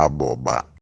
aboba